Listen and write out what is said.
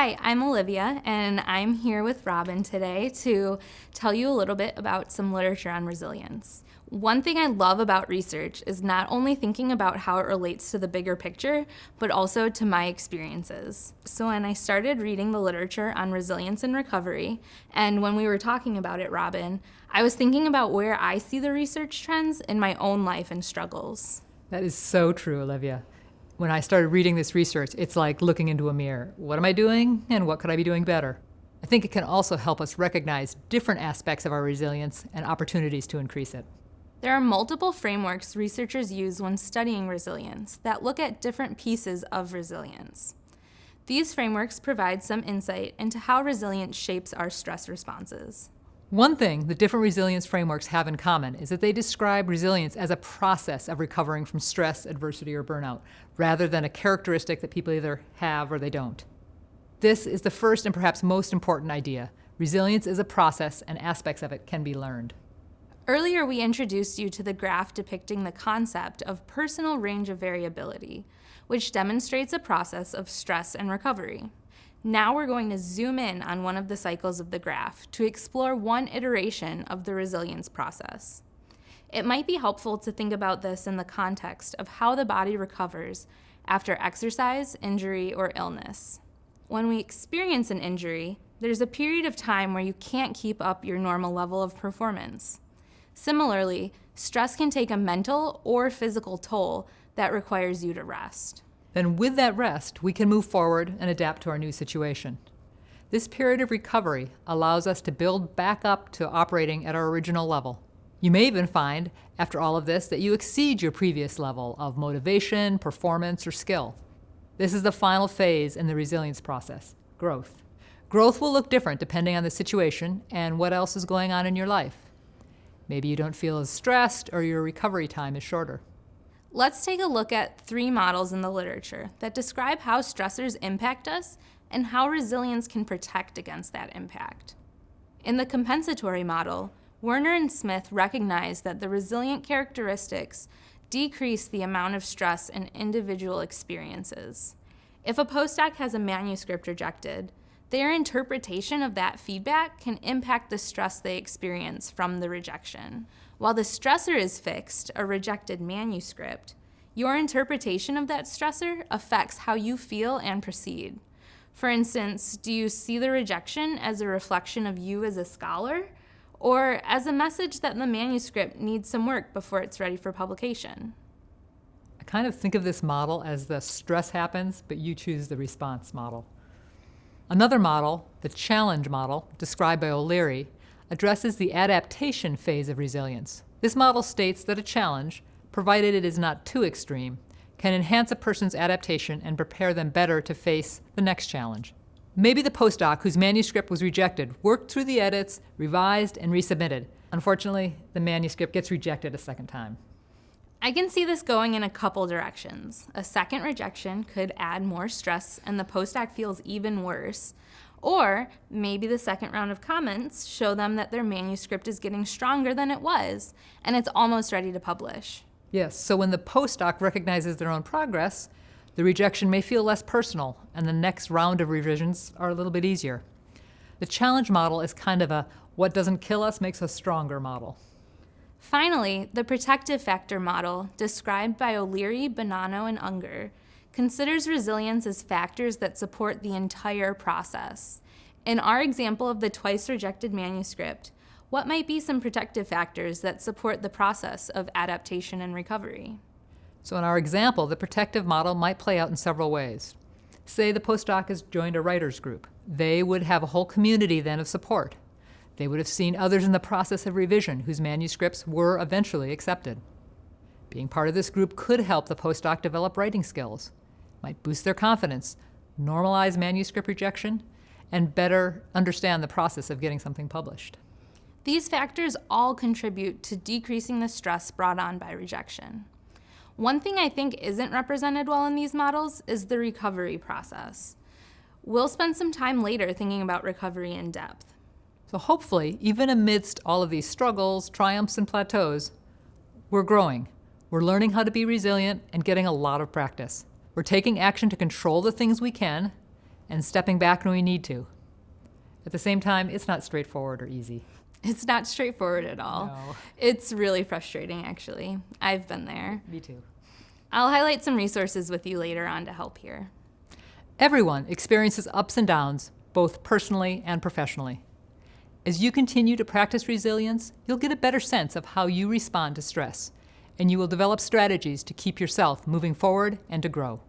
Hi, I'm Olivia, and I'm here with Robin today to tell you a little bit about some literature on resilience. One thing I love about research is not only thinking about how it relates to the bigger picture, but also to my experiences. So when I started reading the literature on resilience and recovery, and when we were talking about it, Robin, I was thinking about where I see the research trends in my own life and struggles. That is so true, Olivia when I started reading this research, it's like looking into a mirror. What am I doing and what could I be doing better? I think it can also help us recognize different aspects of our resilience and opportunities to increase it. There are multiple frameworks researchers use when studying resilience that look at different pieces of resilience. These frameworks provide some insight into how resilience shapes our stress responses. One thing the different resilience frameworks have in common is that they describe resilience as a process of recovering from stress, adversity, or burnout, rather than a characteristic that people either have or they don't. This is the first and perhaps most important idea. Resilience is a process and aspects of it can be learned. Earlier, we introduced you to the graph depicting the concept of personal range of variability, which demonstrates a process of stress and recovery. Now we're going to zoom in on one of the cycles of the graph to explore one iteration of the resilience process. It might be helpful to think about this in the context of how the body recovers after exercise, injury, or illness. When we experience an injury, there's a period of time where you can't keep up your normal level of performance. Similarly, stress can take a mental or physical toll that requires you to rest. Then with that rest, we can move forward and adapt to our new situation. This period of recovery allows us to build back up to operating at our original level. You may even find, after all of this, that you exceed your previous level of motivation, performance, or skill. This is the final phase in the resilience process, growth. Growth will look different depending on the situation and what else is going on in your life. Maybe you don't feel as stressed or your recovery time is shorter. Let's take a look at three models in the literature that describe how stressors impact us and how resilience can protect against that impact. In the compensatory model, Werner and Smith recognized that the resilient characteristics decrease the amount of stress an individual experiences. If a postdoc has a manuscript rejected, their interpretation of that feedback can impact the stress they experience from the rejection. While the stressor is fixed, a rejected manuscript, your interpretation of that stressor affects how you feel and proceed. For instance, do you see the rejection as a reflection of you as a scholar, or as a message that the manuscript needs some work before it's ready for publication? I kind of think of this model as the stress happens, but you choose the response model. Another model, the challenge model, described by O'Leary, addresses the adaptation phase of resilience. This model states that a challenge, provided it is not too extreme, can enhance a person's adaptation and prepare them better to face the next challenge. Maybe the postdoc whose manuscript was rejected worked through the edits, revised, and resubmitted. Unfortunately, the manuscript gets rejected a second time. I can see this going in a couple directions. A second rejection could add more stress and the postdoc feels even worse. Or maybe the second round of comments show them that their manuscript is getting stronger than it was and it's almost ready to publish. Yes, so when the postdoc recognizes their own progress, the rejection may feel less personal and the next round of revisions are a little bit easier. The challenge model is kind of a what doesn't kill us makes us stronger model. Finally, the protective factor model, described by O'Leary, Bonanno, and Ungar, considers resilience as factors that support the entire process. In our example of the twice rejected manuscript, what might be some protective factors that support the process of adaptation and recovery? So in our example, the protective model might play out in several ways. Say the postdoc has joined a writer's group. They would have a whole community then of support. They would have seen others in the process of revision whose manuscripts were eventually accepted. Being part of this group could help the postdoc develop writing skills, might boost their confidence, normalize manuscript rejection, and better understand the process of getting something published. These factors all contribute to decreasing the stress brought on by rejection. One thing I think isn't represented well in these models is the recovery process. We'll spend some time later thinking about recovery in depth. So hopefully, even amidst all of these struggles, triumphs, and plateaus, we're growing. We're learning how to be resilient and getting a lot of practice. We're taking action to control the things we can, and stepping back when we need to. At the same time, it's not straightforward or easy. It's not straightforward at all. No. It's really frustrating, actually. I've been there. Me too. I'll highlight some resources with you later on to help here. Everyone experiences ups and downs, both personally and professionally. As you continue to practice resilience, you'll get a better sense of how you respond to stress, and you will develop strategies to keep yourself moving forward and to grow.